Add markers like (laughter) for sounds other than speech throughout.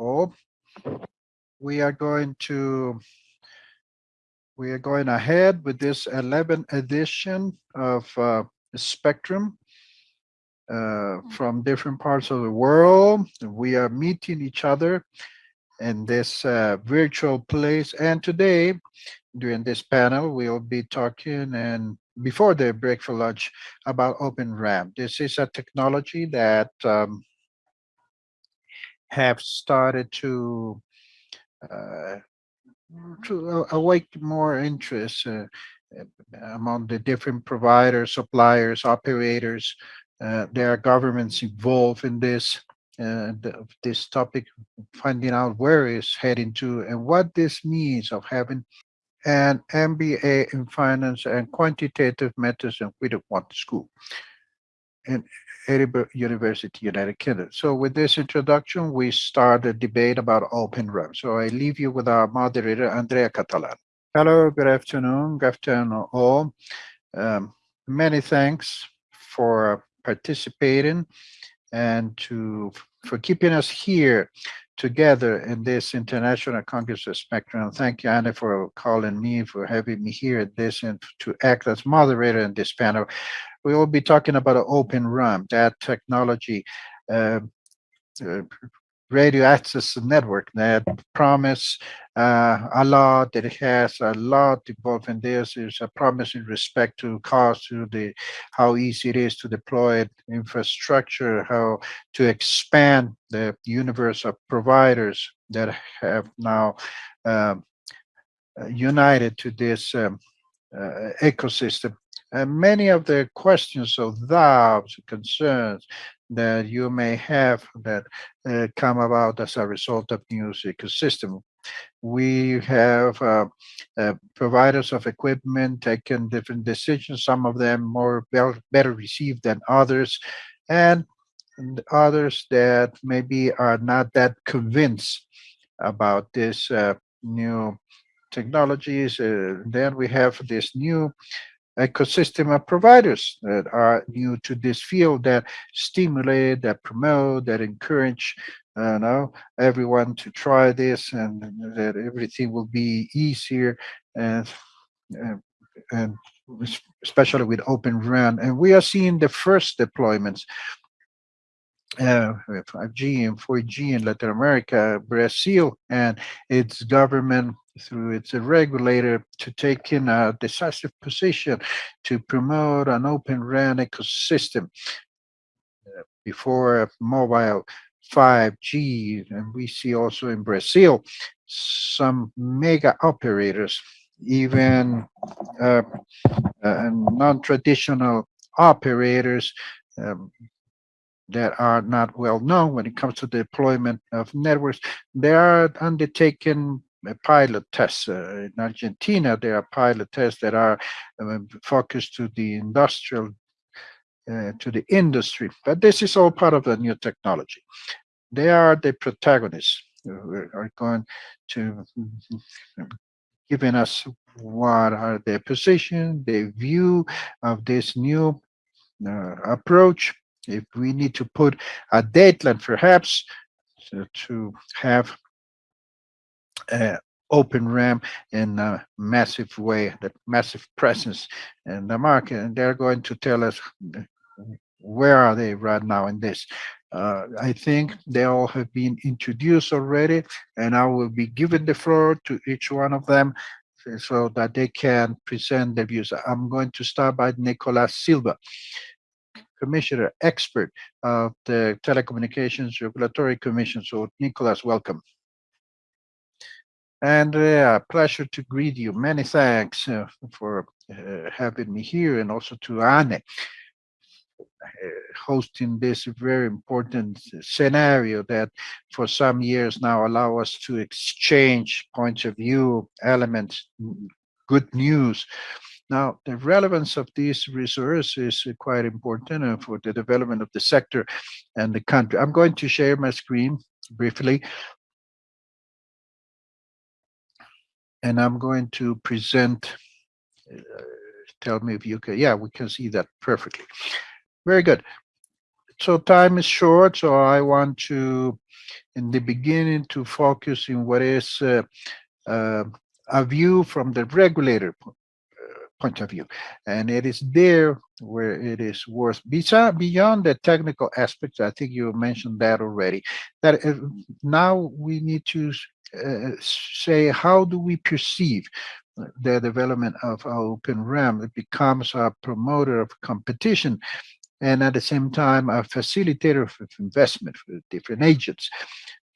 all. We are going to we are going ahead with this 11th edition of uh, Spectrum uh, from different parts of the world. We are meeting each other in this uh, virtual place. And today, during this panel, we'll be talking and before the break for lunch about Open RAN. This is a technology that um, have started to uh, to awake more interest uh, among the different providers, suppliers, operators. Uh, there are governments involved in this uh, the, this topic, finding out where it's heading to and what this means of having an MBA in finance and quantitative methods and we don't want school in Edinburgh University, United Kingdom. So with this introduction, we start a debate about Open RAN. So I leave you with our moderator, Andrea Catalan. Hello, good afternoon, good afternoon all. Um, many thanks for participating and to for keeping us here together in this International Congress of Spectrum. Thank you, Anna, for calling me, for having me here at this, and to act as moderator in this panel. We will be talking about an Open RAN, that technology, uh, uh, radio access network that promise uh, a lot that has a lot involved in this is a promise in respect to cost to the how easy it is to deploy infrastructure how to expand the universe of providers that have now um, united to this um, uh, ecosystem and many of the questions of doubts concerns that you may have that uh, come about as a result of new ecosystem. We have uh, uh, providers of equipment taking different decisions, some of them more better received than others, and, and others that maybe are not that convinced about this uh, new technologies. Uh, then we have this new ecosystem of providers that are new to this field that stimulate, that promote, that encourage uh, know, everyone to try this and that everything will be easier and, and, and especially with Open RAN. And we are seeing the first deployments uh, 5G and 4G in Latin America, Brazil, and its government through its regulator to take in a decisive position to promote an open RAN ecosystem uh, before mobile 5G. And we see also in Brazil some mega operators, even uh, uh, non-traditional operators um, that are not well known when it comes to deployment of networks. They are undertaking pilot tests. Uh, in Argentina, there are pilot tests that are um, focused to the industrial, uh, to the industry. But this is all part of the new technology. They are the protagonists who are going to giving us what are their position, their view of this new uh, approach. If we need to put a deadline, perhaps, to, to have uh, Uh, open RAN in a massive way, that massive presence in the market, and they're going to tell us uh, where are they right now in this. Uh, I think they all have been introduced already, and I will be giving the floor to each one of them uh, so that they can present their views. I'm going to start by Nicolas Silva, Commissioner, expert of the Telecommunications Regulatory Commission. So Nicolas, welcome. Andrea, pleasure to greet you. Many thanks uh, for uh, having me here and also to Anne uh, hosting this very important scenario that for some years now allow us to exchange points of view, elements, good news. Now, the relevance of these resources is quite important uh, for the development of the sector and the country. I'm going to share my screen briefly and I'm going to present, uh, tell me if you can, yeah, we can see that perfectly. Very good. So time is short, so I want to in the beginning to focus in what is uh, uh, a view from the regulator point of view. And it is there where it is worth, besides, beyond the technical aspects, I think you mentioned that already, that uh, now we need to uh, say, how do we perceive the development of Open RAN? It becomes a promoter of competition and at the same time a facilitator of investment for different agents.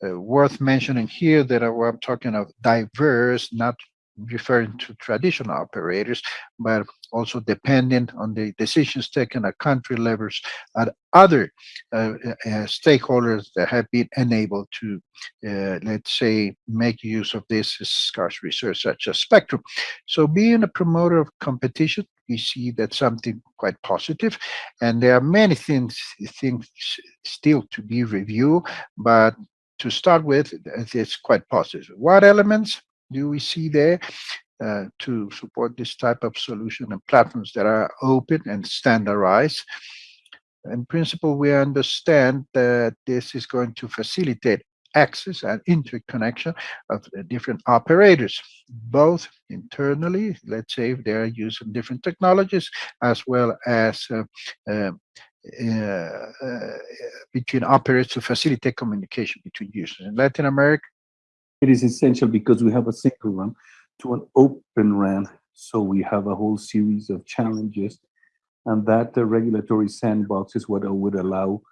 Uh, worth mentioning here that I'm talking of diverse, not referring to traditional operators, but also dependent on the decisions taken at country levels at other uh, uh, stakeholders that have been enabled to, uh, let's say, make use of this scarce resource such as spectrum. So being a promoter of competition, we see that something quite positive, and there are many things, things still to be reviewed, but to start with, it's quite positive. What elements? Do we see there uh, to support this type of solution and platforms that are open and standardized. In principle, we understand that this is going to facilitate access and interconnection of different operators, both internally, let's say if they're using different technologies, as well as uh, uh, uh, between operators to facilitate communication between users. In Latin America, it is essential because we have a single RAN to an open RAN. So we have a whole series of challenges and that the regulatory sandbox is what would allow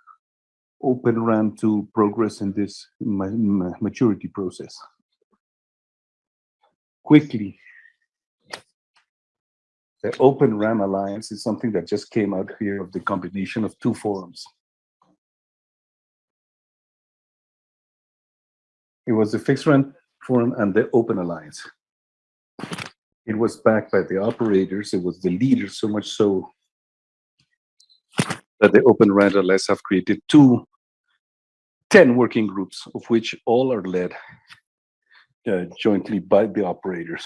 Open RAN to progress in this ma ma maturity process. Quickly, the Open RAN Alliance is something that just came out here of the combination of two forums. It was the xRAN Forum and the Open Alliance. It was backed by the operators. It was the leaders, so much so that the Open RAN Alliance have created two, 10 working groups, of which all are led uh, jointly by the operators.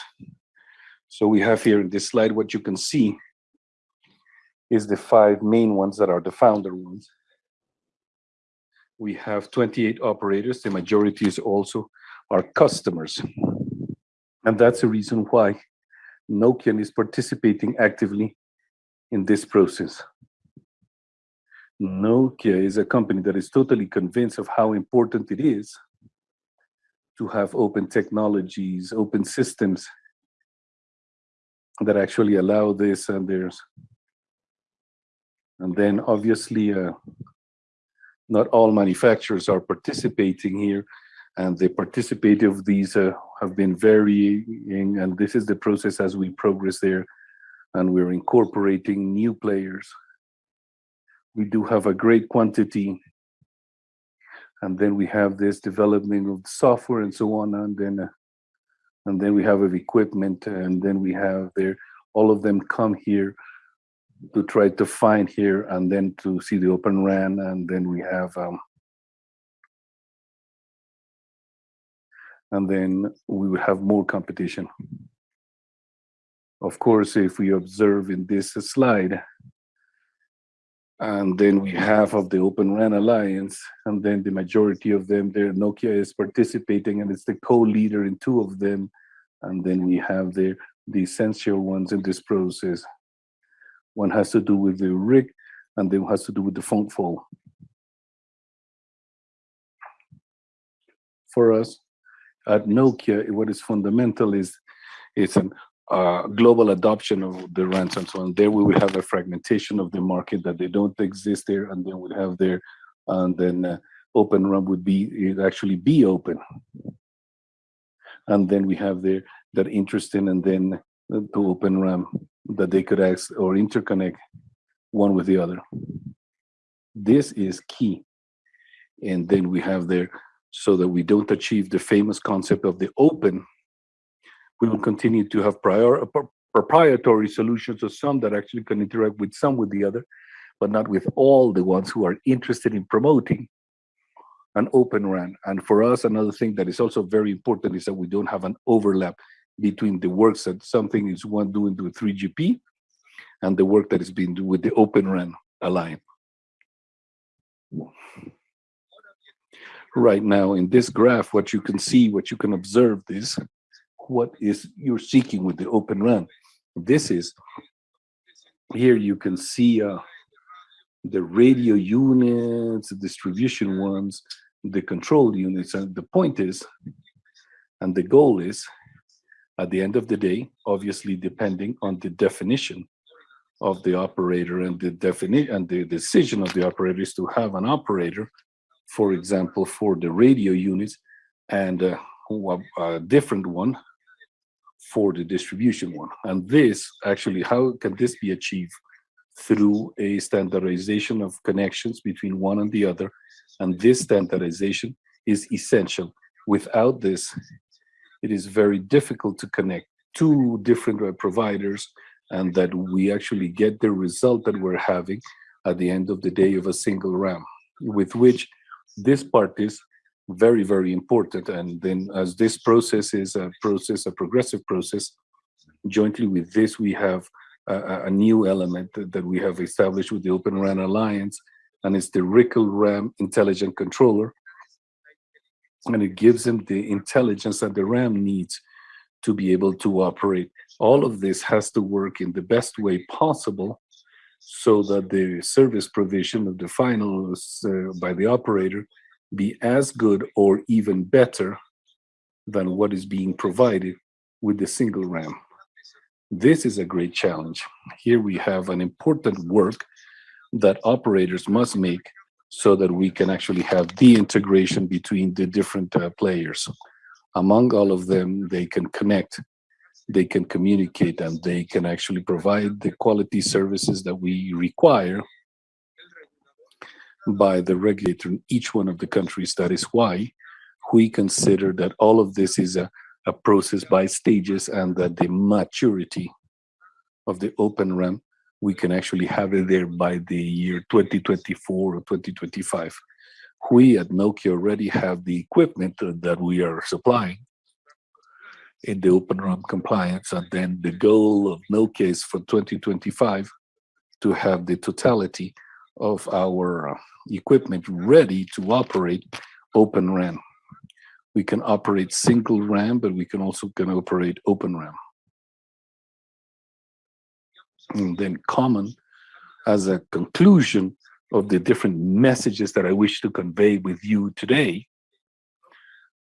So we have here in this slide, what you can see is the five main ones that are the founder ones we have 28 operators. The majority is also our customers. And that's the reason why Nokia is participating actively in this process. Nokia is a company that is totally convinced of how important it is to have open technologies, open systems that actually allow this and there's and then obviously uh, not all manufacturers are participating here and the participate of these uh, have been varying and this is the process as we progress there and we're incorporating new players. We do have a great quantity and then we have this development of software and so on and then uh, and then we have of equipment and then we have there all of them come here to try to find here and then to see the open RAN and then we have um, and then we will have more competition. Of course, if we observe in this slide, and then we have of the Open RAN Alliance, and then the majority of them there, Nokia is participating and it's the co-leader in two of them, and then we have the, the essential ones in this process. One has to do with the RIC, and then has to do with the fronthaul. For us, at Nokia, what is fundamental is it's a uh, global adoption of the RANs and so on. There we will have a fragmentation of the market that they don't exist there, and then we have there, and then uh, Open RAN would be it actually be open, and then we have there that interest in, and then to Open RAN that they could ask or interconnect one with the other. This is key. And then we have there, so that we don't achieve the famous concept of the open, we will continue to have prior, proprietary solutions or some that actually can interact with some with the other, but not with all the ones who are interested in promoting an open RAN. And for us, another thing that is also very important is that we don't have an overlap between the works that something is one doing with 3GPP and the work that is being done with the Open RAN Alliance. right now in this graph, what you can see, what you can observe is what is you're seeking with the Open RAN. This is, here you can see uh, the radio units, the distribution ones, the control units. And the point is, and the goal is, at the end of the day, obviously depending on the definition of the operator and the definition and the decision of the operator is to have an operator, for example, for the radio units and uh, a, a different one for the distribution one. And this actually, how can this be achieved? Through a standardization of connections between one and the other. And this standardization is essential. Without this, it is very difficult to connect two different uh, providers and that we actually get the result that we're having at the end of the day of a single RAN, with which this part is very, very important. And then as this process is a process, a progressive process, jointly with this, we have a, a new element that, we have established with the Open RAN Alliance, and it's the RICL RAN Intelligent Controller. And it gives them the intelligence that the RAN needs to be able to operate. All of this has to work in the best way possible so that the service provision of the finals uh, by the operator be as good or even better than what is being provided with the single RAN. This is a great challenge. Here we have an important work that operators must make so that we can actually have the integration between the different uh, players. Among all of them, they can connect, they can communicate, and they can actually provide the quality services that we require by the regulator in each one of the countries. That is why we consider that all of this is a, a process by stages and that the maturity of the open RAN, we can actually have it there by the year 2024 or 2025. We at Nokia already have the equipment that we are supplying in the open RAN compliance. And then the goal of Nokia is for 2025 to have the totality of our uh, equipment ready to operate Open RAN. We can operate single RAN, but we can also can operate Open RAN. And then common as a conclusion of the different messages that I wish to convey with you today,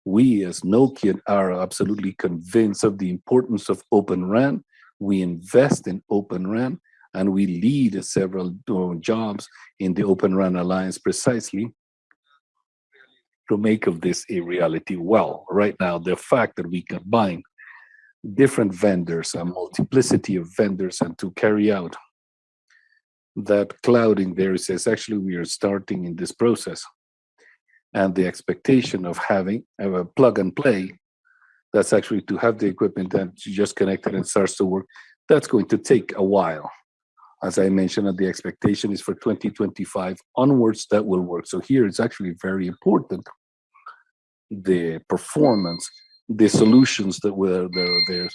we as Nokia are absolutely convinced of the importance of Open RAN. We invest in Open RAN and we lead several uh, jobs in the Open RAN Alliance precisely to make of this a reality. Well, right now, the fact that we combine different vendors, a multiplicity of vendors, and to carry out that clouding there says actually we are starting in this process. And the expectation of having a plug and play, that's actually to have the equipment that just connected and starts to work, that's going to take a while as I mentioned, the expectation is for 2025 onwards that will work. So here it's actually very important, the performance, the solutions that were there, there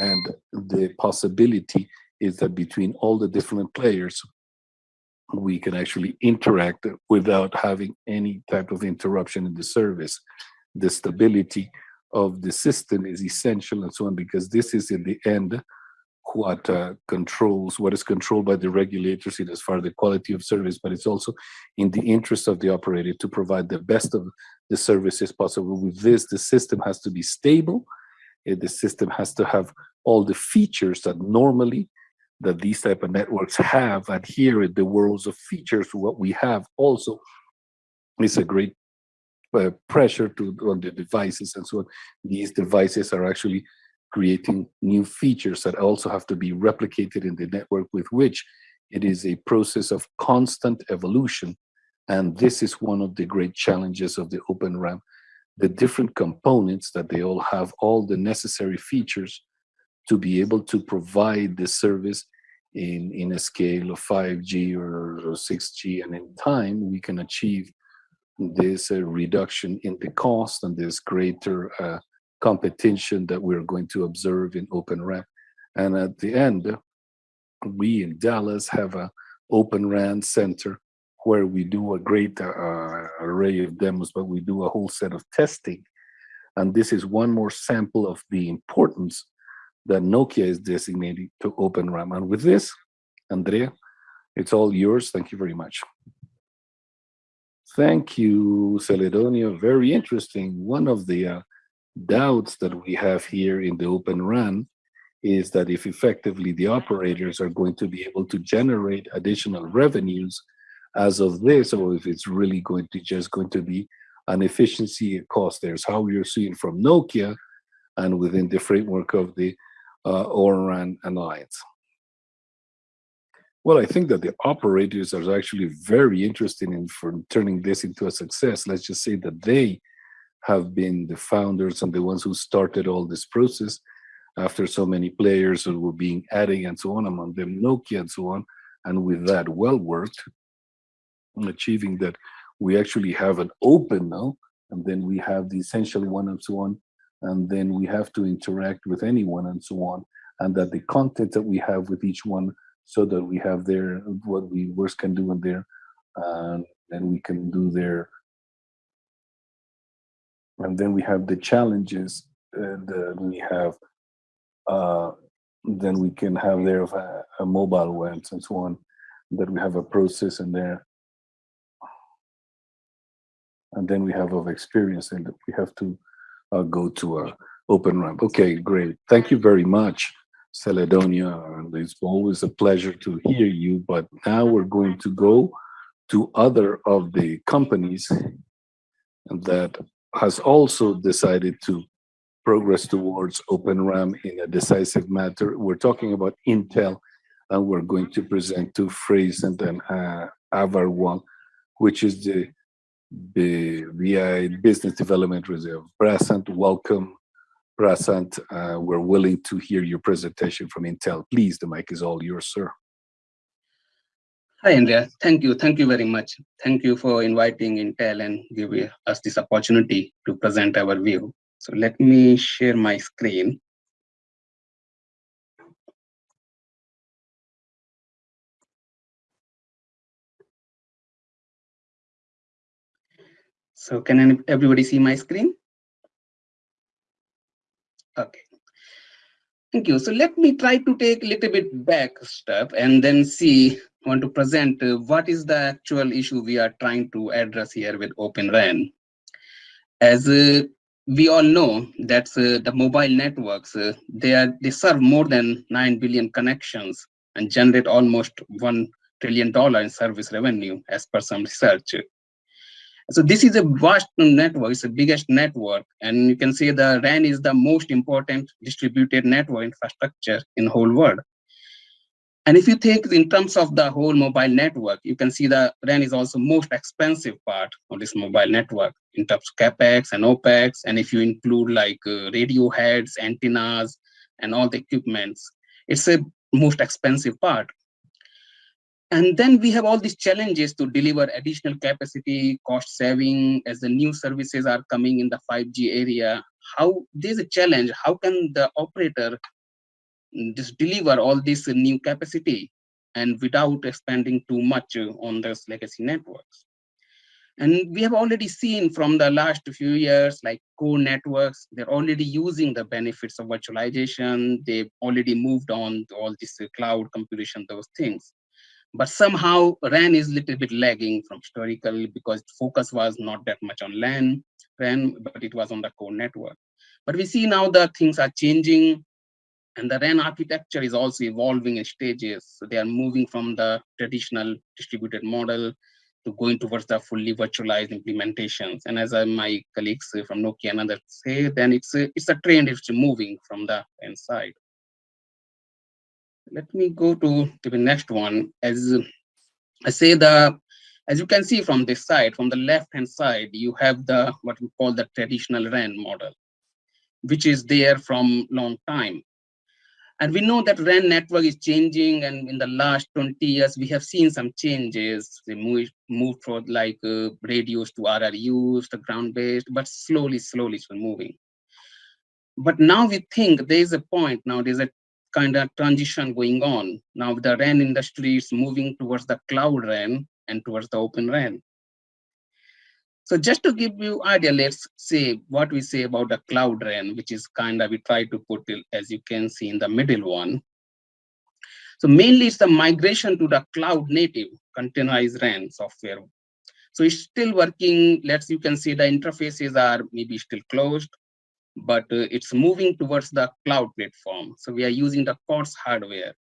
and the possibility is that between all the different players, we can actually interact without having any type of interruption in the service. The stability of the system is essential and so on, because this is in the end what uh, controls what is controlled by the regulators in as far as the quality of service, but it's also in the interest of the operator to provide the best of the services possible. With this, the system has to be stable. The system has to have all the features that normally that these type of networks have and here in the worlds of features what we have also is a great uh, pressure to on the devices and so on these devices are actually creating new features that also have to be replicated in the network with which it is a process of constant evolution. And this is one of the great challenges of the Open RAN. The different components that they all have all the necessary features to be able to provide the service in, in a scale of 5G or, or 6G. And in time, we can achieve this uh, reduction in the cost and this greater uh, competition that we're going to observe in Open RAN. And at the end, we in Dallas have a Open RAN center where we do a great uh, array of demos, but we do a whole set of testing. And this is one more sample of the importance that Nokia is designating to Open RAN. And with this, Andrea, it's all yours. Thank you very much. Thank you, Celedonio. Very interesting. One of the uh, doubts that we have here in the Open RAN is that if effectively the operators are going to be able to generate additional revenues as of this, or if it's really going to just going to be an efficiency cost. There's how you're seeing from Nokia and within the framework of the uh, ORAN Alliance. Well, I think that the operators are actually very interested in for turning this into a success. Let's just say that they have been the founders and the ones who started all this process after so many players were being adding and so on, among them Nokia and so on. And with that well worked, achieving that we actually have an open now, and then we have the essential one and so on, and then we have to interact with anyone and so on, and that the content that we have with each one so that we have there what we worst can do in there and then we can do there and then we have the challenges uh, we have uh, then we can have there a, a mobile web and so on that we have a process in there and then we have of experience and we have to uh, go to a open RAN okay great thank you very much Celedonio, and it's always a pleasure to hear you. But now we're going to go to other of the companies that has also decided to progress towards Open RAN in a decisive matter. We're talking about Intel, and we're going to present to Prasant and uh, Avar1, which is the, the VI Business Development Reserve. Prasant, welcome Prasant, uh, we're willing to hear your presentation from Intel. Please, the mic is all yours, sir. Hi, Andrea. Thank you. Thank you very much. Thank you for inviting Intel and giving us this opportunity to present our view. So let me share my screen. So can everybody see my screen? Okay. Thank you. So let me try to take a little bit back step and then see, I want to present uh, what is the actual issue we are trying to address here with Open RAN. As uh, we all know that uh, the mobile networks, uh, they, are, they serve more than 9 billion connections and generate almost $1 trillion in service revenue as per some research. So this is a vast network, it's the biggest network. And you can see the RAN is the most important distributed network infrastructure in the whole world. And if you think in terms of the whole mobile network, you can see the RAN is also most expensive part of this mobile network in terms of CapEx and OpEx. And if you include like uh, radio heads, antennas, and all the equipments, it's a most expensive part. And then we have all these challenges to deliver additional capacity, cost saving as the new services are coming in the 5G area. How there's a challenge. How can the operator just deliver all this new capacity and without expanding too much on those legacy networks? And we have already seen from the last few years, like core networks, they're already using the benefits of virtualization. They've already moved on to all this cloud computation, those things but somehow RAN is a little bit lagging from historical because focus was not that much on LAN, RAN, but it was on the core network. But we see now that things are changing and the RAN architecture is also evolving in stages. So they are moving from the traditional distributed model to going towards the fully virtualized implementations. And as uh, my colleagues from Nokia and others say, then it's a, it's a trend, it's moving from the inside let me go to, to the next one. As I say the, as you can see from this side, from the left-hand side, you have the what we call the traditional RAN model, which is there from long time. And we know that RAN network is changing, and in the last 20 years, we have seen some changes. They moved, moved from like uh, radios to RRUs, to ground-based, but slowly, slowly it's moving. But now we think there is a point now, there's a kind of transition going on. Now the RAN industry is moving towards the cloud RAN, and towards the Open RAN. So just to give you idea, let's say what we say about the Cloud RAN, which is kind of, we try to put it, as you can see in the middle one. So mainly it's the migration to the cloud native containerized RAN software. So it's still working. Let's, you can see the interfaces are maybe still closed, but uh, it's moving towards the cloud platform. So we are using the COTS hardware.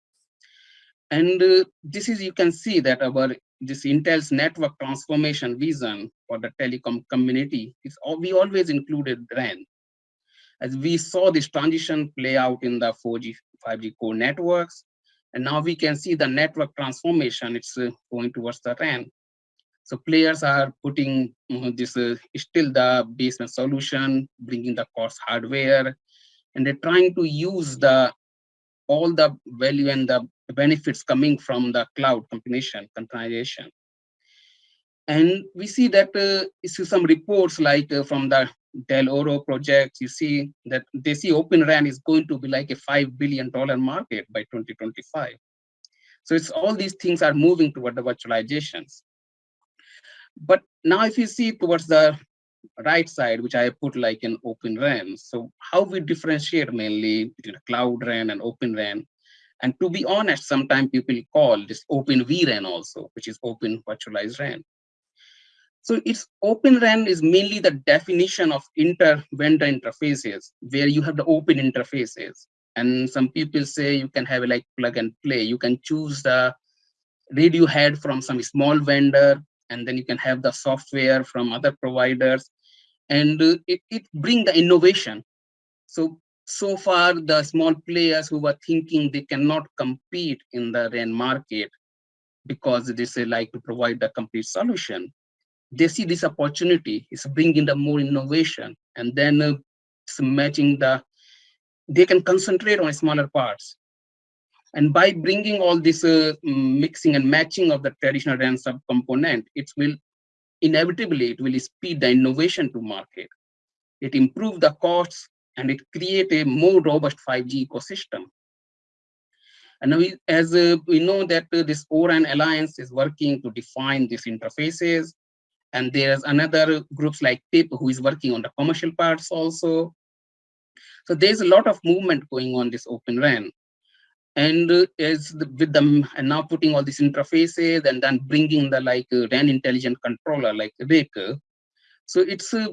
And uh, this is, you can see that our this Intel's network transformation vision for the telecom community is we always included RAN. As we saw this transition play out in the 4G, 5G core networks, and now we can see the network transformation, it's uh, going towards the RAN. So players are putting uh, this uh, still the basement solution, bringing the COTS hardware, and they're trying to use the all the value and the benefits coming from the cloud combination, containerization. And we see that uh, see some reports like uh, from the Dell'Oro project, you see that they see Open RAN is going to be like a $5 billion market by 2025. So it's all these things are moving toward the virtualizations. But now if you see towards the right side, which I put like an Open RAN. So how we differentiate mainly between Cloud RAN and Open RAN. And to be honest, sometimes people call this Open vRAN also, which is Open Virtualized RAN. So it's Open RAN is mainly the definition of inter-vendor interfaces, where you have the open interfaces. And some people say you can have like plug and play. You can choose the radio head from some small vendor and then you can have the software from other providers. And uh, it, it bring the innovation. So so far the small players who were thinking they cannot compete in the RAN market because they say like to provide the complete solution they see this opportunity. Is bringing the more innovation. And then uh, matching the they can concentrate on smaller parts and by bringing all this uh, mixing and matching of the traditional RAN subcomponent, it will inevitably, it will speed the innovation to market. It improve the costs and it create a more robust 5G ecosystem. And we, as uh, we know that uh, this ORAN Alliance is working to define these interfaces. And there's another groups like TIP who is working on the commercial parts also. So there's a lot of movement going on this Open RAN and uh, as the, with them and now putting all these interfaces and then bringing the like uh, RAN intelligent controller like RIC. So it's uh,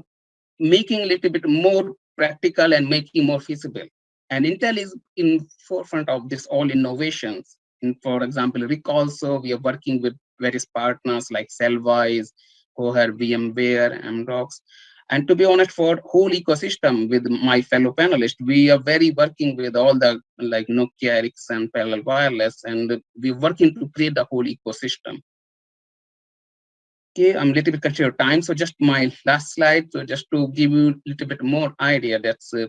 making a little bit more practical and making more feasible. And Intel is in forefront of this all innovations. And for example, RIC also, we are working with various partners like Cellwize, Cohere, VMware, Amdocs, and to be honest, for whole ecosystem with my fellow panelists, we are very working with all the like Nokia, Ericsson, Parallel Wireless, and we're working to create the whole ecosystem. Okay, I'm a little bit conscious of time, so just my last slide. So just to give you a little bit more idea, that's uh,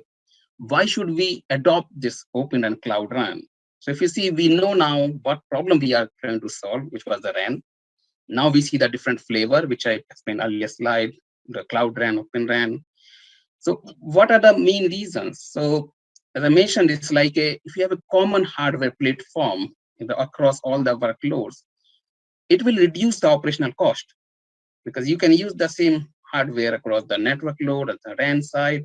why should we adopt this open and cloud RAN? So if you see, we know now what problem we are trying to solve, which was the RAN. Now we see the different flavor, which I explained earlier slide, the Cloud RAN, Open RAN. So what are the main reasons? So as I mentioned, it's like a, if you have a common hardware platform the, across all the workloads, it will reduce the operational cost because you can use the same hardware across the network load at the RAN side.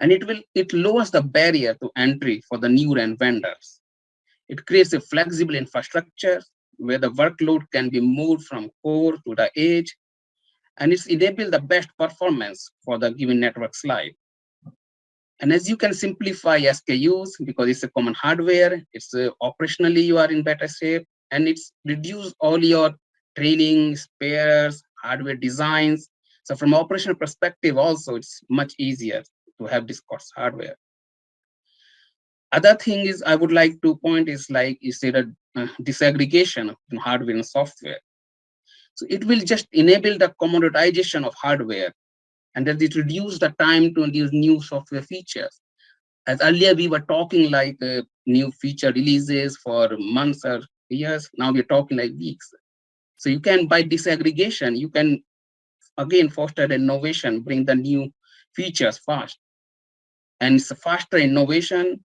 And it will it lowers the barrier to entry for the new RAN vendors. It creates a flexible infrastructure where the workload can be moved from core to the edge and it's enable the best performance for the given network slide. And as you can simplify SKUs because it's a common hardware, it's uh, operationally you are in better shape, and it's reduce all your training, spares, hardware designs. So from operational perspective also, it's much easier to have this COTS hardware. Other thing is I would like to point is like you said, a uh, disaggregation of hardware and software. So it will just enable the commoditization of hardware and that it reduce the time to these new software features. As earlier we were talking like uh, new feature releases for months or years, now we're talking like weeks. So you can, by disaggregation, you can again foster innovation, bring the new features fast. And it's faster innovation.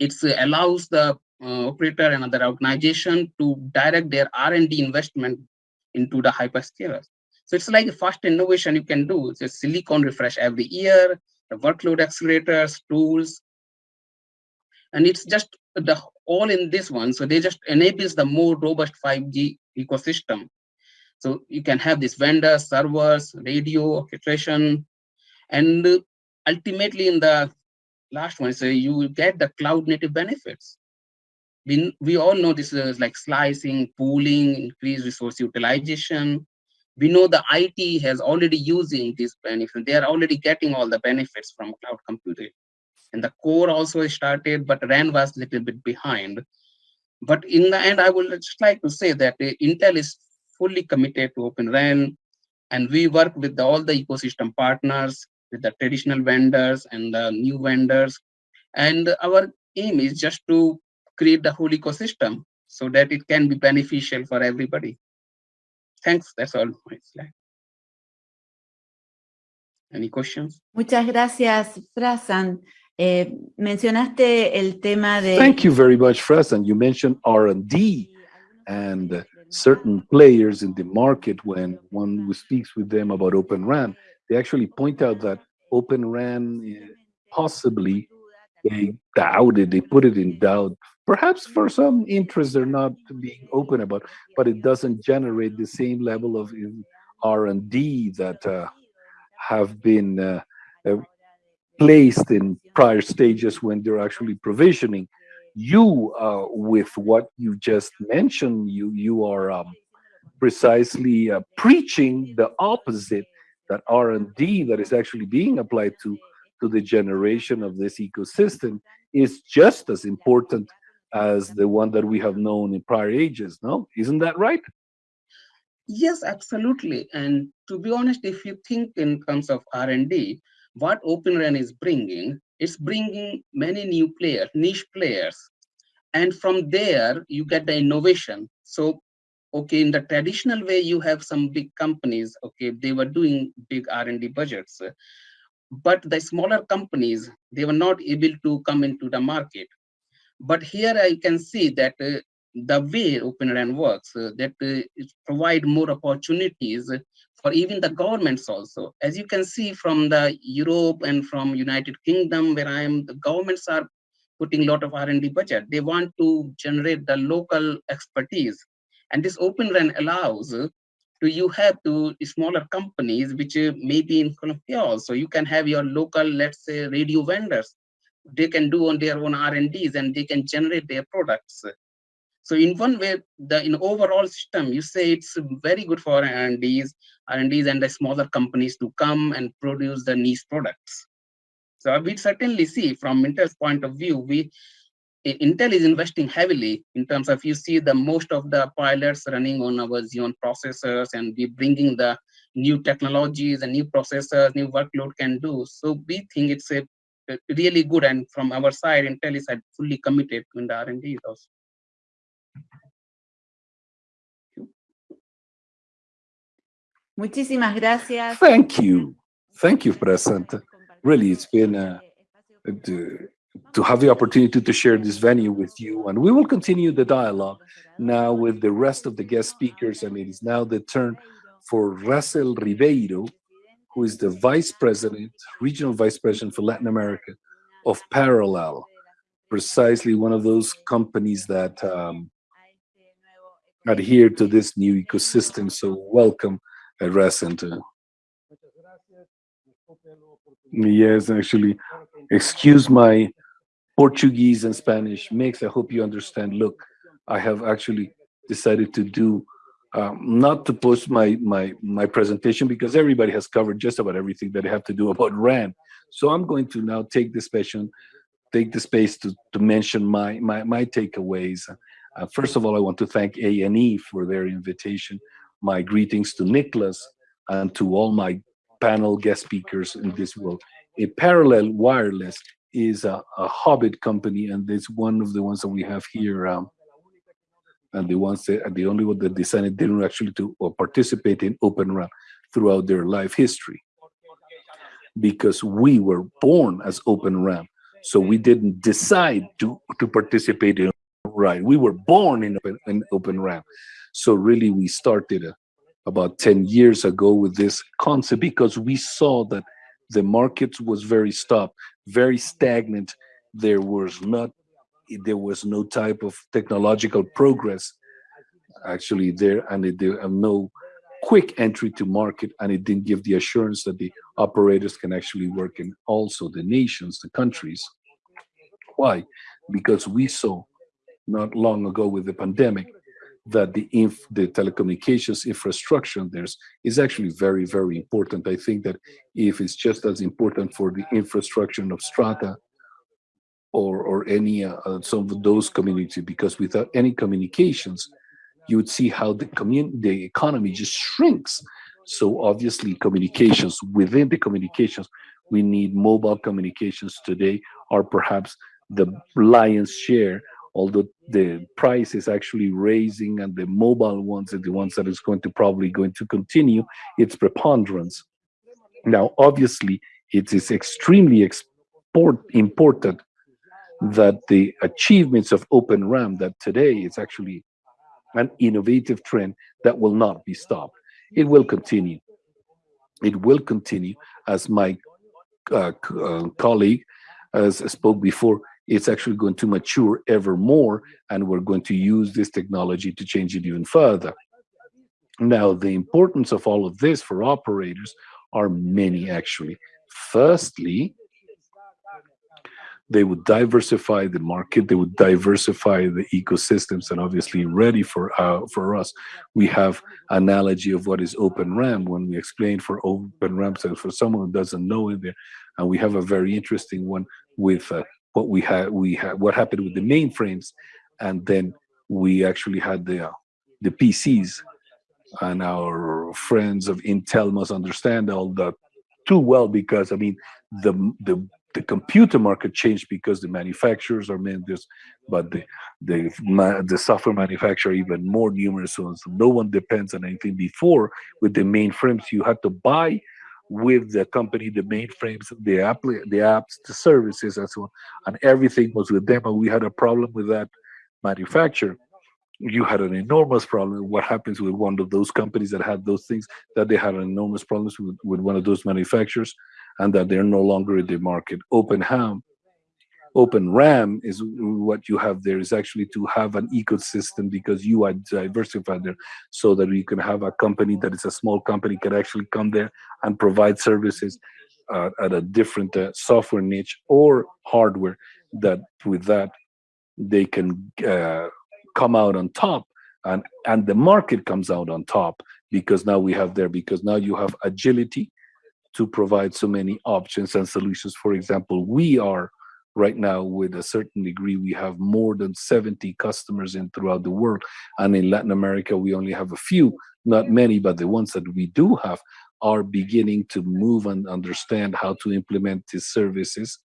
It uh, allows the uh, operator and other organization to direct their R&D investment into the hyperscalers. So it's like the first innovation you can do. It's a silicon refresh every year, the workload accelerators, tools, and it's just the all in this one. So they just enables the more robust 5G ecosystem. So you can have these vendors, servers, radio, orchestration, and ultimately in the last one, so you get the cloud native benefits. We, we all know this is like slicing, pooling, increased resource utilization. We know the IT has already using these benefits. They are already getting all the benefits from cloud computing. And the core also started, but RAN was a little bit behind. But in the end, I would just like to say that uh, Intel is fully committed to Open RAN, and we work with all the ecosystem partners, with the traditional vendors and the new vendors. And our aim is just to create the whole ecosystem so that it can be beneficial for everybody. Thanks, that's all my slide. Any questions? Muchas gracias, Frasan. Eh, mencionaste el tema de... Thank you very much, Frasan. You mentioned R&D and certain players in the market when one speaks with them about Open RAN, they actually point out that Open RAN eh, possibly they doubt it, they put it in doubt, perhaps for some interest they're not being open about, but it doesn't generate the same level of R&D that uh, have been uh, uh, placed in prior stages when they're actually provisioning. You, uh, with what you just mentioned, you you are um, precisely uh, preaching the opposite that R&D that is actually being applied to to the generation of this ecosystem is just as important as the one that we have known in prior ages. No, isn't that right? Yes, absolutely. And to be honest, if you think in terms of R&D, what Open RAN is bringing, it's bringing many new players, niche players. And from there, you get the innovation. So, okay, in the traditional way, you have some big companies, okay, they were doing big R&D budgets. But the smaller companies, they were not able to come into the market. But here I can see that uh, the way Open RAN works, uh, that uh, it provide more opportunities for even the governments also. As you can see from the Europe and from United Kingdom, where I am, the governments are putting a lot of R&D budget. They want to generate the local expertise. And this Open RAN allows uh, to you have to smaller companies, which uh, may be in Colombia also. You can have your local, let's say, radio vendors. They can do on their own R&Ds and they can generate their products. So in one way, the in overall system, you say it's very good for R&Ds, R&Ds and the smaller companies to come and produce the niche products. So we certainly see from Intel's point of view, we Intel is investing heavily in terms of you see the most of the pilots running on our Xeon processors and we bringing the new technologies and new processors, new workload can do. So we think it's a, a really good and from our side, Intel is fully committed in the R&D also. Muchísimas gracias. Thank you. Thank you, President. Really, it's been uh, to, to have the opportunity to share this venue with you. And we will continue the dialogue now with the rest of the guest speakers. And it is now the turn for Russell Ribeiro, who is the Vice President, Regional Vice President for Latin America of Parallel, precisely one of those companies that um, adhere to this new ecosystem. So welcome, uh, Russell. Yes, actually, excuse my Portuguese and Spanish mix. I hope you understand. Look, I have actually decided to do um, not to post my my my presentation because everybody has covered just about everything that I have to do about RAN. So I'm going to now take this space, take the space to to mention my my my takeaways. Uh, first of all, I want to thank ANE for their invitation. My greetings to Nicholas and to all my panel guest speakers in this world. A parallel wireless is a, a Hobbit company, and it's one of the ones that we have here. Um, and the ones that, the only one that decided didn't actually to or participate in Open RAN throughout their life history. Because we were born as Open RAN, so we didn't decide to to participate in right. We were born in Open, in open RAN, so really we started a, about 10 years ago with this concept because we saw that the market was very stopped, very stagnant. There was not, there was no type of technological progress actually there, and it, there no quick entry to market, and it didn't give the assurance that the operators can actually work in also the nations, the countries. Why? Because we saw not long ago with the pandemic that the inf the telecommunications infrastructure there's is actually very very important i think that if it's just as important for the infrastructure of strata or or any uh, uh, some of those communities because without any communications you would see how the commun the economy just shrinks so obviously communications within the communications we need mobile communications today are perhaps the lion's share although the price is actually raising and the mobile ones are the ones that is going to probably going to continue its preponderance. Now, obviously, it is extremely export important that the achievements of Open RAN that today is actually an innovative trend that will not be stopped. It will continue. It will continue as my uh, uh, colleague has spoke before it's actually going to mature ever more and we're going to use this technology to change it even further. Now, the importance of all of this for operators are many actually. Firstly, they would diversify the market, they would diversify the ecosystems and obviously ready for uh, for us. We have analogy of what is Open RAN when we explain for Open RAN, so for someone who doesn't know it there, and we have a very interesting one with uh, what we had we had what happened with the mainframes and then we actually had the uh, the PCs and our friends of Intel must understand all that too well because I mean the the the computer market changed because the manufacturers are this, but the the the software manufacturer even more numerous ones. No one depends on anything. Before with the mainframes, you had to buy with the company, the mainframes, the app, the apps, the services, and so on, and everything was with them. And we had a problem with that manufacturer. You had an enormous problem. What happens with one of those companies that had those things? That they had enormous problems with, with one of those manufacturers, and that they're no longer in the market. Open RAN Open RAN is what you have there is actually to have an ecosystem because you are diversified there so that you can have a company that is a small company can actually come there and provide services uh, at a different uh, software niche or hardware that with that they can uh, come out on top and and the market comes out on top because now we have there because now you have agility to provide so many options and solutions. For example we are right now with a certain degree we have more than 70 customers in throughout the world and in latin america we only have a few not many but the ones that we do have are beginning to move and understand how to implement these services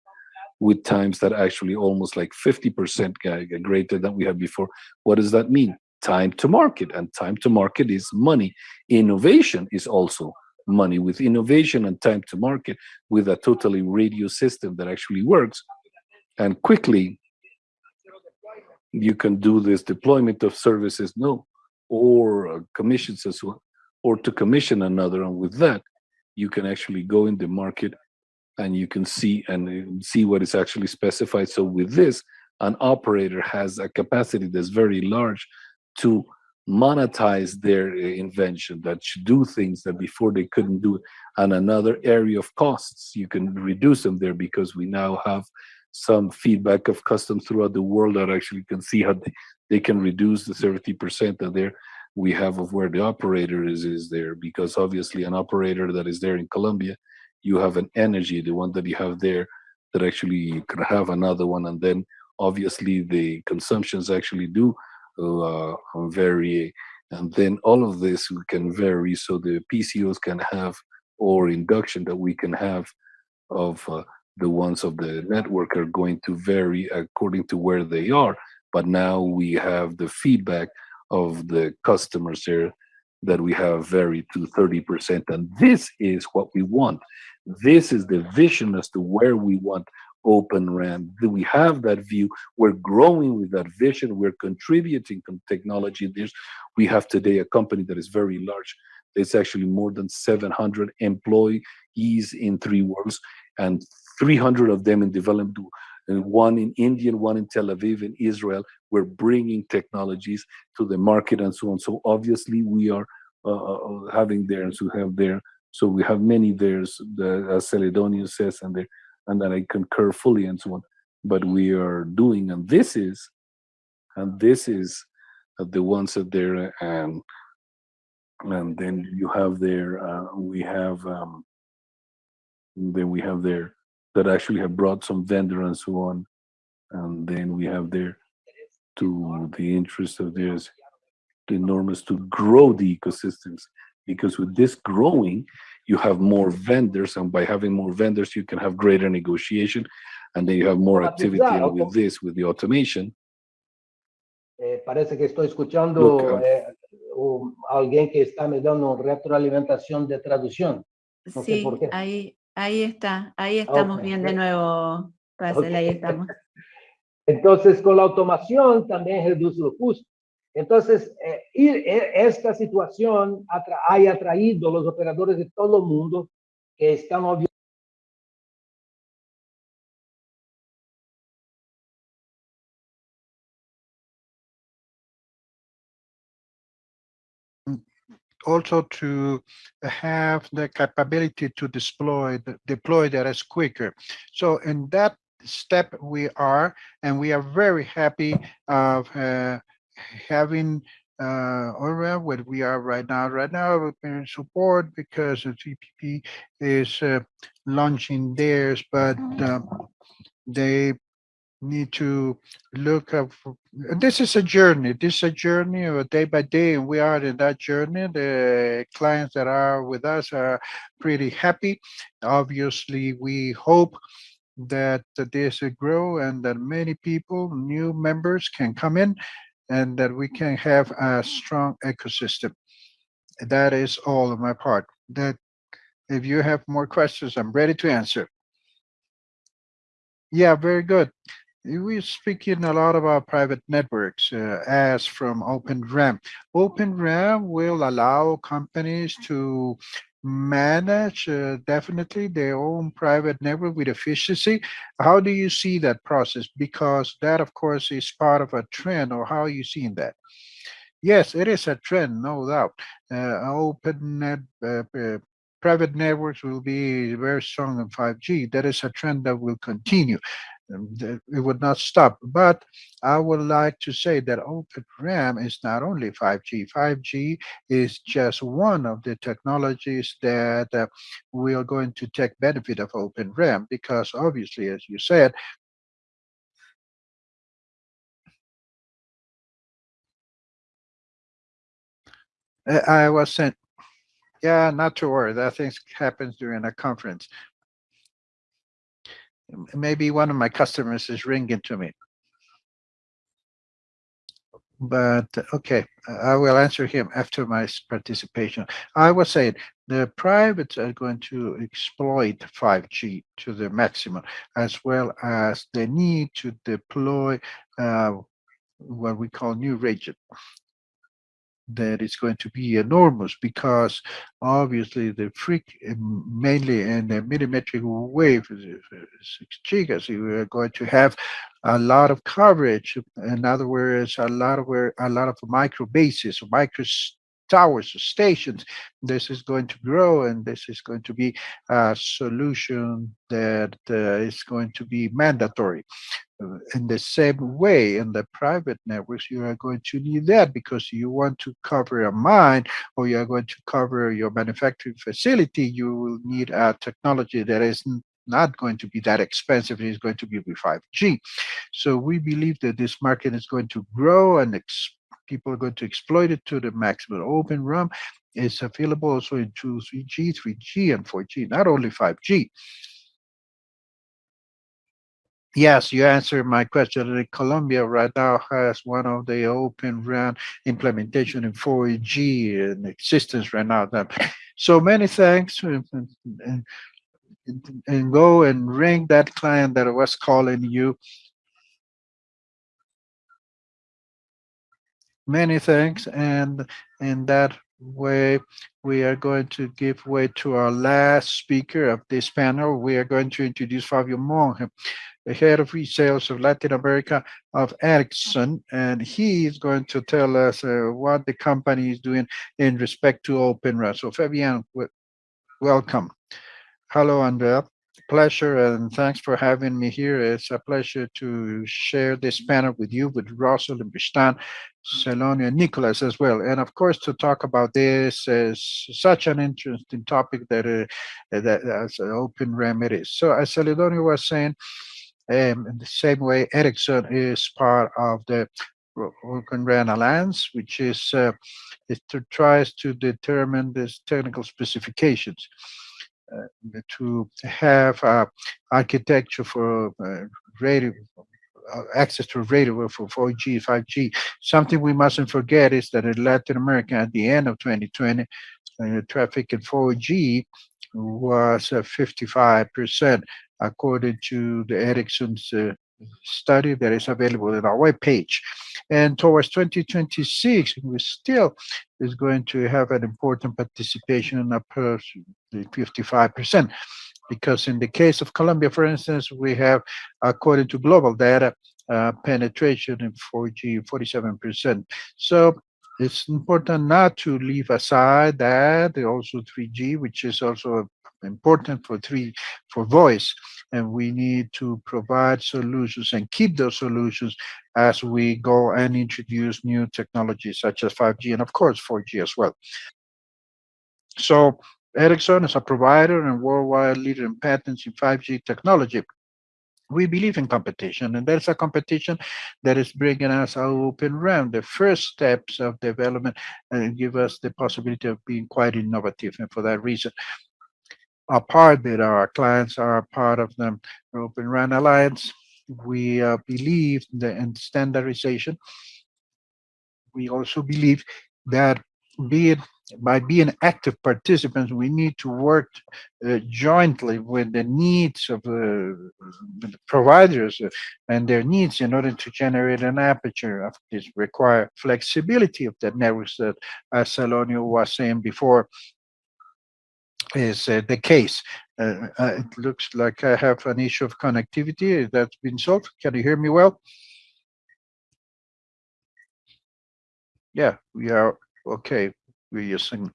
with times that actually almost like 50% greater than we had before. What does that mean? Time to market and time to market is money. Innovation is also money with innovation and time to market with a totally radio system that actually works. And quickly you can do this deployment of services no or uh, commissions as well or to commission another. And with that you can actually go in the market and you can see and uh, see what is actually specified. So with this an operator has a capacity that's very large to monetize their uh, invention that should do things that before they couldn't do and another area of costs. You can reduce them there because we now have some feedback of customs throughout the world that actually can see how they, they can reduce the 70% that there we have of where the operator is is there. Because obviously an operator that is there in Colombia you have an energy the one that you have there that actually you can have another one. And then obviously the consumptions actually do uh, vary and then all of this we can vary so the PCOs can have or induction that we can have of uh, the ones of the network are going to vary according to where they are. But now we have the feedback of the customers here that we have varied to 30%. And this is what we want. This is the vision as to where we want Open RAN. We have that view. We're growing with that vision. We're contributing to technology. There's, we have today a company that is very large It's actually more than 700 employees in three worlds and 300 of them in development, one in India, one in Tel Aviv in Israel. We're bringing technologies to the market and so on. So obviously we are uh, uh, having there and so have there. So we have many there's the as Celedonio says and there and that I concur fully and so on. But we are doing and this is and this is the ones that there and and then you have there uh, we have um, then we have there that actually have brought some vendor and so on and then we have there to the interest of theirs enormous to grow the ecosystems because with this growing you have more vendors and by having more vendors you can have greater negotiation and then you have more activity and with this with the automation Eh, parece que estoy escuchando Look, uh, eh, un- alguien que está me dando retroalimentación de traducción. No Sí, ahí, ahí está, ahí estamos Ok, bien de ok. nuevo, Russell, ahí estamos. (laughs) Entonces, con la automación también reduce los costos. Entonces, eh, eh, esta situación atra- ha atraído los operadores de todo el mundo que están also to have the capability to deploy deploy that is quicker. So in that step we are, and we are very happy of uh, having uh, what we are right now. Right now, we're in support because the TPP is uh, launching theirs, but um, they need to look up. for- This is a journey. This is a journey of a day by day, and we are in that journey. The clients that are with us are pretty happy. Obviously, we hope that this will grow and that many people, new members can come in and that we can have a strong ecosystem. That is all on my part. That if you have more questions, I'm ready to answer. Yeah, very good. We're speaking a lot about private networks uh, as from OpenRAN. OpenRAN will allow companies to manage uh, definitely their own private network with efficiency. How do you see that process? Because that, of course, is part of a trend, or how are you seeing that? Yes, it is a trend, no doubt. Uh, open net, uh, uh, private networks will be very strong in 5G. That is a trend that will continue. Um, It would not stop. But I would like to say that Open RAN is not only 5G. 5G is just one of the technologies that uh, we are going to take benefit of Open RAN because obviously, as you said, I was sent, yeah, not to worry. That things happens during a conference. Maybe one of my customers is ringing to me. But, okay, I will answer him after my participation. I was saying, the privates are going to exploit 5G to the maximum, as well as the need to deploy uh, what we call new region that is going to be enormous because obviously the freak um, mainly in the millimetric wave six gigas you are going to have a lot of coverage. In other words a lot of where a lot of micro bases micro towers or stations. This is going to grow and this is going to be a solution that uh, is going to be mandatory. Uh, in the same way in the private networks you are going to need that because you want to cover a mine or you are going to cover your manufacturing facility. You will need a technology that is not going to be that expensive. It is going to be with 5g so we believe that this market is going to grow and ex- people are going to exploit it to the maximum open RAN is available also in 2 3g 3g and 4g not only 5g Yes, you answered my question. Colombia right now has one of the open RAN implementation in 4G in existence right now. So many thanks and, and go and ring that client that was calling you. Many thanks and in that way, we are going to give way to our last speaker of this panel. We are going to introduce Fabian Monge, the head of resales of Latin America of Ericsson, and he is going to tell us uh, what the company is doing in respect to Open RAN. So Fabian, welcome. Hello, Andrea. Pleasure and thanks for having me here. It's a pleasure to share this panel with you, with Russell and Bistan, Celedonio and Nicholas as well. And of course, to talk about this is such an interesting topic that, uh, that as an open remedy. So as Celedonio was saying, um, in the same way, Ericsson is part of the Open RAN Alliance, which is uh, it tries to determine these technical specifications to have uh, architecture for uh, radio uh, access to radio for 4G, 5G. Something we mustn't forget is that in Latin America at the end of 2020, uh, traffic in 4G was uh, 55%, according to the Ericsson's uh, study that is available in our webpage. And towards 2026, we still is going to have an important participation in approximately 55%. Because in the case of Colombia, for instance, we have, according to global data, uh, penetration in 4G 47%. So it's important not to leave aside that also 3G, which is also important for three for voice and we need to provide solutions and keep those solutions as we go and introduce new technologies such as 5G and of course 4G as well. So Ericsson is a provider and worldwide leader in patents in 5G technology. We believe in competition, and there's a competition that is bringing us our open RAN. The first steps of development and give us the possibility of being quite innovative, and for that reason, a part that our clients are part of the Open RAN Alliance. We uh, believe the, in standardization. We also believe that be it by being active participants, we need to work uh, jointly with the needs of uh, the providers and their needs in order to generate an aperture of this require flexibility of the networks that, as Celedonio was saying before, is uh, the case. Uh, uh, it looks like I have an issue of connectivity that's been solved. Can you hear me well? Yeah, we are okay. We're using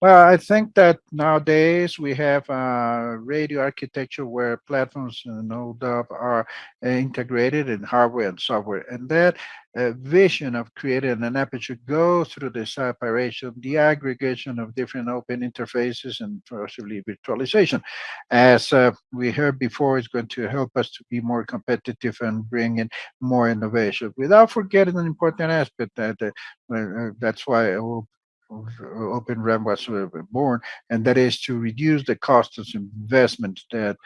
well, I think that nowadays we have a radio architecture where platforms, and doubt, are uh, integrated in hardware and software. And that uh, vision of creating an aperture goes through the separation, the aggregation of different open interfaces, and possibly virtualization. As uh, we heard before, it's going to help us to be more competitive and bring in more innovation without forgetting an important aspect that uh, uh, that's why Open RAN was uh, born, and that is to reduce the cost of investment that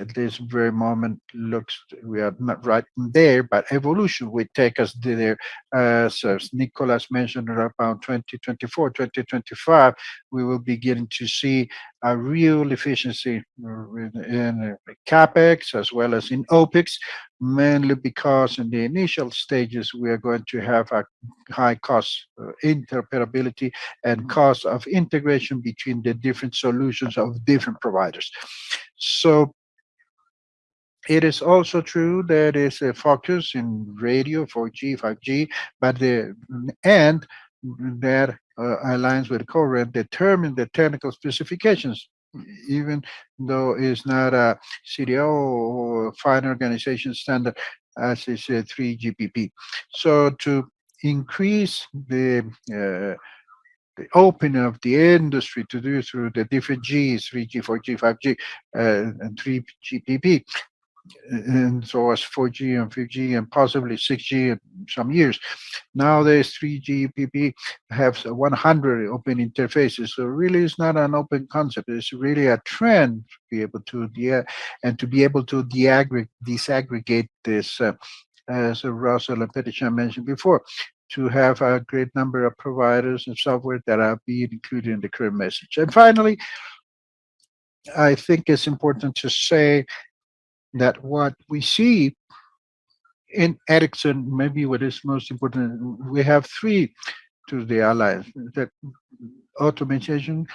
at this very moment looks we are not right there but evolution will take us there. As, as nicholas mentioned around 2024 2025 we will begin to see a real efficiency in, capex as well as in opex mainly because in the initial stages we are going to have a high cost uh, interoperability and cost of integration between the different solutions of different providers. So it is also true that is a focus in radio 4G, 5G, but the and that uh, aligns with current determine the technical specifications, even though it's not a SDO or fine organization standard as is a 3GPP. So to increase the uh, the opening of the industry to do through the different Gs, 3G, 4G, 5G, uh, and 3GPP, and so as 4G and 5G and possibly 6G in some years. Nowadays, 3GPP has 100 open interfaces. So really it's not an open concept. It's really a trend to be able to, and to be able to disaggregate this, uh, as Russell and Petitjean mentioned before, to have a great number of providers and software that are being included in the current message. And finally, I think it's important to say that what we see in Ericsson, maybe what is most important, we have three to the alliance. that automation,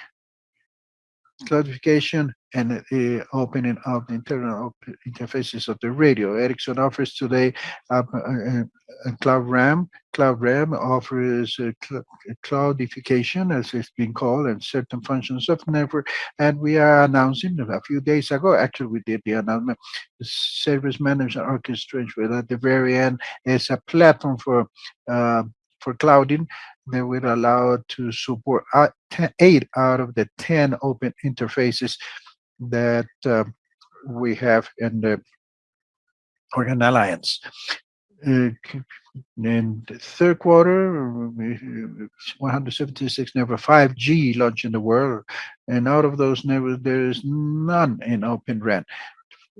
cloudification, and the opening of the internal interfaces of the radio. Ericsson offers today uh, uh, uh, Cloud RAN. Cloud RAN offers uh, cl- cloudification, as it's been called, and certain functions of network. And we are announcing a few days ago, actually, we did the announcement, service management orchestration, at the very end is a platform for uh, for clouding that will allow to support uh, 10, eight out of the 10 open interfaces that uh, we have in the O-RAN Alliance. Uh, in the third quarter, 176 never 5G launched in the world, and out of those never there is none in Open RAN.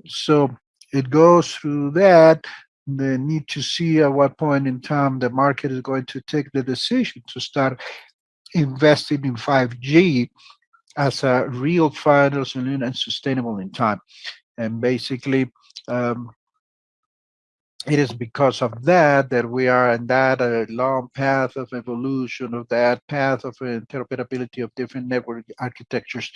So it goes through that. They need to see at what point in time the market is going to take the decision to start investing in 5G as a real final solution and sustainable in time. And basically, um, it is because of that that we are in that uh, long path of evolution of that path of interoperability of different network architectures.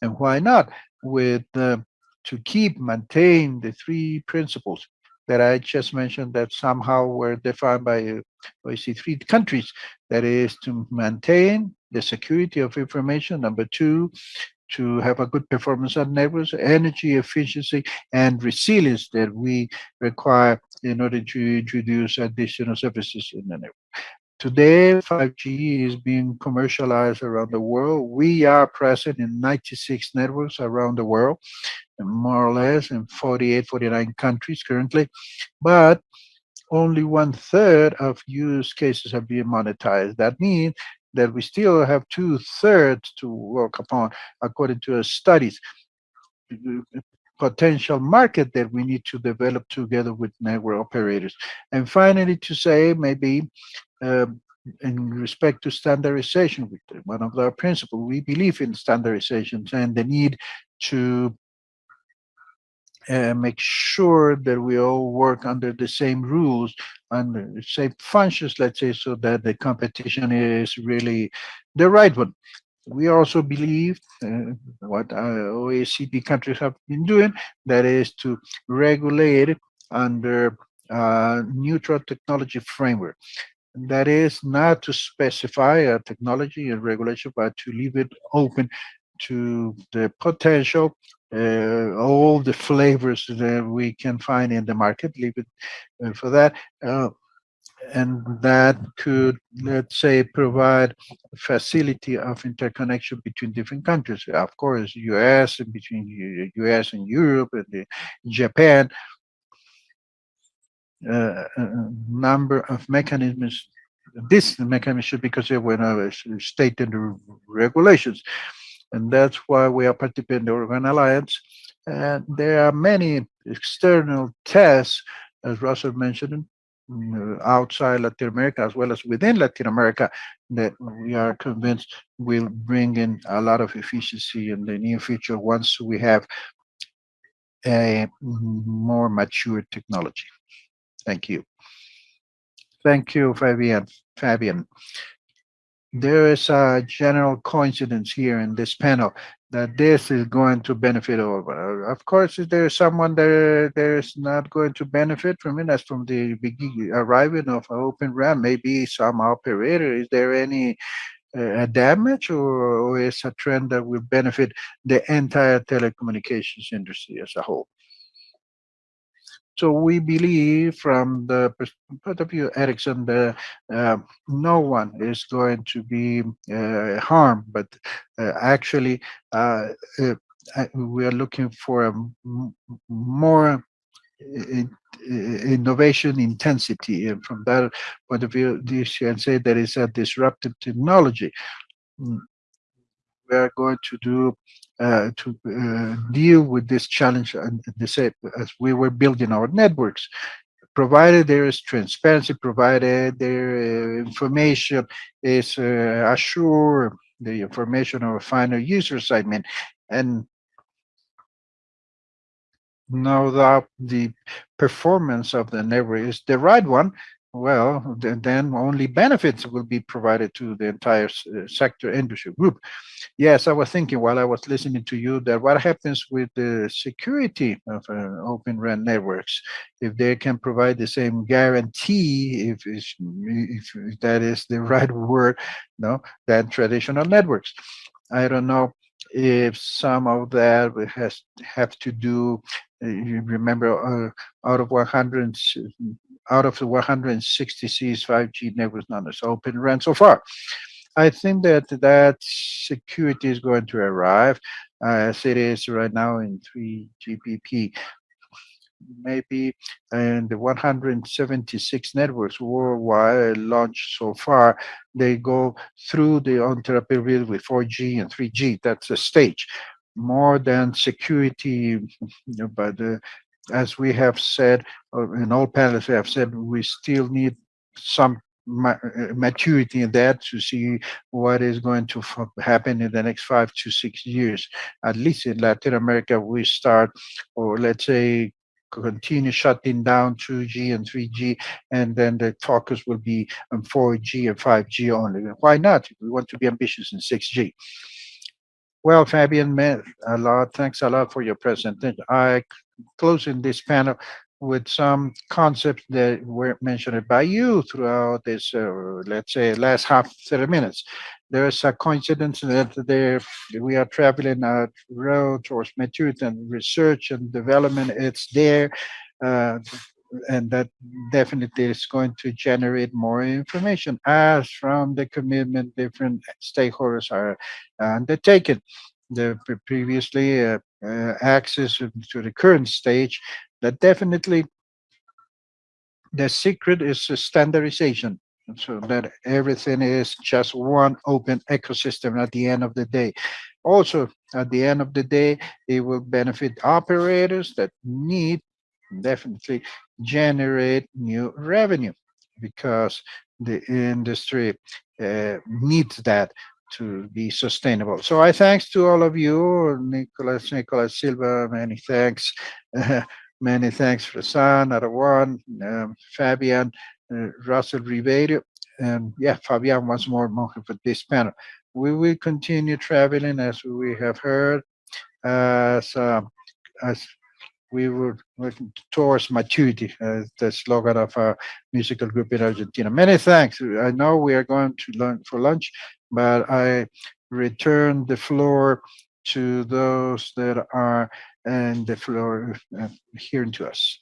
And why not? With uh, to keep maintain the three principles that I just mentioned that somehow were defined by uh, OECD three countries. That is to maintain the security of information. Number two, to have a good performance on networks, energy efficiency, and resilience that we require in order to introduce additional services in the network. Today, 5G is being commercialized around the world. We are present in 96 networks around the world, more or less in 48, 49 countries currently, but only one third of use cases are being monetized. That means that we still have two thirds to work upon, according to our studies. Potential market that we need to develop together with network operators. And finally, to say maybe um, in respect to standardization, one of our principles, we believe in standardizations and the need to uh, make sure that we all work under the same rules and same functions, let's say, so that the competition is really the right one. We also believe uh, what OECD countries have been doing, that is to regulate under uh, neutral technology framework. That is not to specify a technology and regulation, but to leave it open to the potential uh, all the flavors that we can find in the market, leave it uh, for that. Uh, and that could, let's say, provide facility of interconnection between different countries. Of course, US and between US and Europe and Japan. Uh, a a number of mechanisms. This mechanism should be considered when I was stating the regulations and that's why we are participating in the O-RAN Alliance. And there are many external tests, as Russell mentioned, mm, outside Latin America as well as within Latin America, that we are convinced will bring in a lot of efficiency in the near future once we have a more mature technology. Thank you. Thank you, Fabian. Fabian there is a general coincidence here in this panel that this is going to benefit all. Uh, Of course, if there's someone there there's not going to benefit from it, that's from the beginning, arriving of Open RAN, maybe some operator. Is there any uh, damage or, or is a trend that will benefit the entire telecommunications industry as a whole? So we believe from the point of view Ericsson, the, uh, no one is going to be uh, harmed, but uh, actually uh, uh, uh, we are looking for a more i- innovation intensity. And from that point of view, this can say that it's a disruptive technology. Mm, We are going to do uh, to uh, deal with this challenge and same as we were building our networks provided there is transparency provided their uh, information is uh, assured the information of a final user segment and know that the performance of the network is the right one well, then, only benefits will be provided to the entire uh, sector industry group. Yes, I was thinking while I was listening to you that what happens with the security of uh, Open RAN networks if they can provide the same guarantee, if, if that is the (laughs) right word, no, than traditional networks. I don't know if some of that has have to do. uh, You remember, uh, out of 100, and s- out of the 166 5G networks as Open RAN so far. I think that that security is going to arrive uh, as it is right now in 3GPP. Maybe and the 176 networks worldwide launched so far, they go through the interoperability with 4G and 3G. That's a stage. More than security, you know, but uh, as we have said, in all panels we have said, we still need some uh, maturity in that to see what is going to happen in the next five to six years. At least in Latin America, we start, or let's say, continue shutting down 2G and 3G, and then the focus will be on 4G and 5G only. Why not? We want to be ambitious in 6G. Well, Fabian, a lot. Thanks a lot for your presentation. I closing this panel with some concepts that were mentioned by you throughout this, uh, let's say, last half 30 minutes. There's a coincidence that there we are traveling a road towards maturity and research and development. It's there. Uh, and that definitely is going to generate more information as from the commitment different stakeholders are undertaken. The pre- previously uh, uh, access to the current stage, that definitely the secret is standardization. So that everything is just one open ecosystem at the end of the day. Also, at the end of the day, it will benefit operators that need definitely generate new revenue because the industry uh, needs that to be sustainable. So I thanks to all of you, Nicholas, Nicolas Silva, many thanks. (laughs) many thanks for San, um, Fabian, uh, Russell Ribeiro, and yeah, Fabian once more Monge for this panel. We will continue traveling as we have heard, as, um, as we were working towards maturity, as the slogan of our musical group in Argentina. Many thanks. I know we are going to lunch for lunch, but I return the floor to those that are and the floor uh, hearing to us.